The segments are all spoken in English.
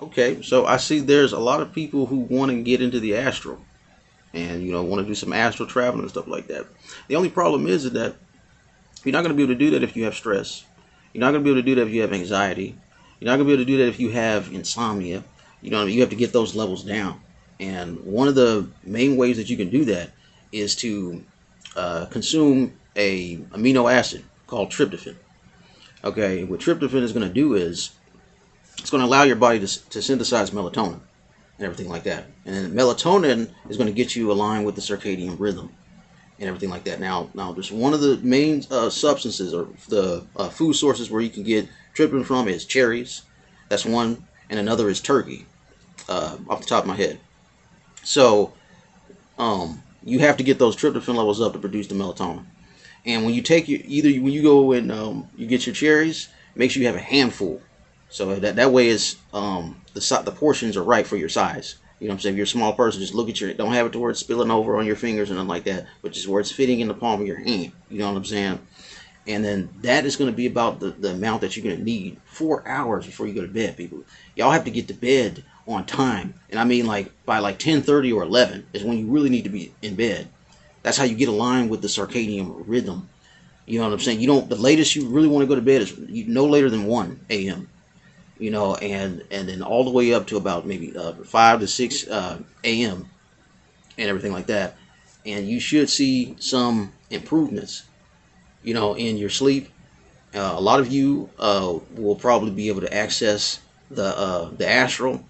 Okay, so I see there's a lot of people who want to get into the astral and you know want to do some astral traveling and stuff like that. The only problem is that you're not going to be able to do that if you have stress. You're not going to be able to do that if you have anxiety. You're not going to be able to do that if you have insomnia. You know, you have to get those levels down. And one of the main ways that you can do that is to uh, consume a amino acid called tryptophan. Okay, what tryptophan is going to do is it's going to allow your body to, to synthesize melatonin and everything like that. And then melatonin is going to get you aligned with the circadian rhythm and everything like that. Now, now there's one of the main uh, substances or the uh, food sources where you can get tryptophan from is cherries. That's one, and another is turkey. Uh, off the top of my head. So, um, you have to get those tryptophan levels up to produce the melatonin. And when you take your either when you go and um, you get your cherries, make sure you have a handful. So that that way is um, the the portions are right for your size. You know what I'm saying? If you're a small person, just look at your don't have it to where it's spilling over on your fingers and nothing like that, but just where it's fitting in the palm of your hand. You know what I'm saying? And then that is going to be about the, the amount that you're going to need four hours before you go to bed, people. Y'all have to get to bed on time. And I mean like by like 10:30 or 11 is when you really need to be in bed. That's how you get aligned with the circadian rhythm. You know what I'm saying? You don't the latest you really want to go to bed is no later than 1 a.m. You know, and and then all the way up to about maybe uh, 5 to 6 uh, a.m. and everything like that. And you should see some improvements, you know, in your sleep. Uh, a lot of you uh, will probably be able to access the uh, the astral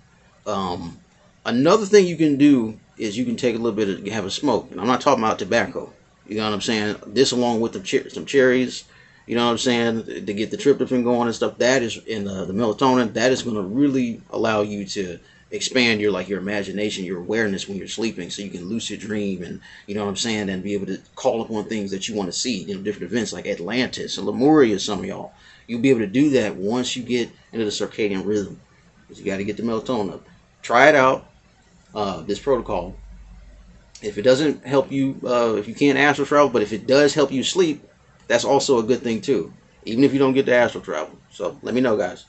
um, another thing you can do is you can take a little bit of have a smoke. And I'm not talking about tobacco. You know what I'm saying? This along with the cher- some cherries. You know what I'm saying? To get the tryptophan going and stuff. That is in the, the melatonin. That is going to really allow you to expand your like your imagination, your awareness when you're sleeping, so you can lucid dream and you know what I'm saying, and be able to call upon things that you want to see. You know, different events like Atlantis and Lemuria. Some of y'all, you'll be able to do that once you get into the circadian rhythm. You got to get the melatonin up try it out, uh, this protocol. If it doesn't help you, uh, if you can't astral travel, but if it does help you sleep, that's also a good thing too. Even if you don't get the astral travel. So let me know, guys.